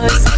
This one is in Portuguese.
nós.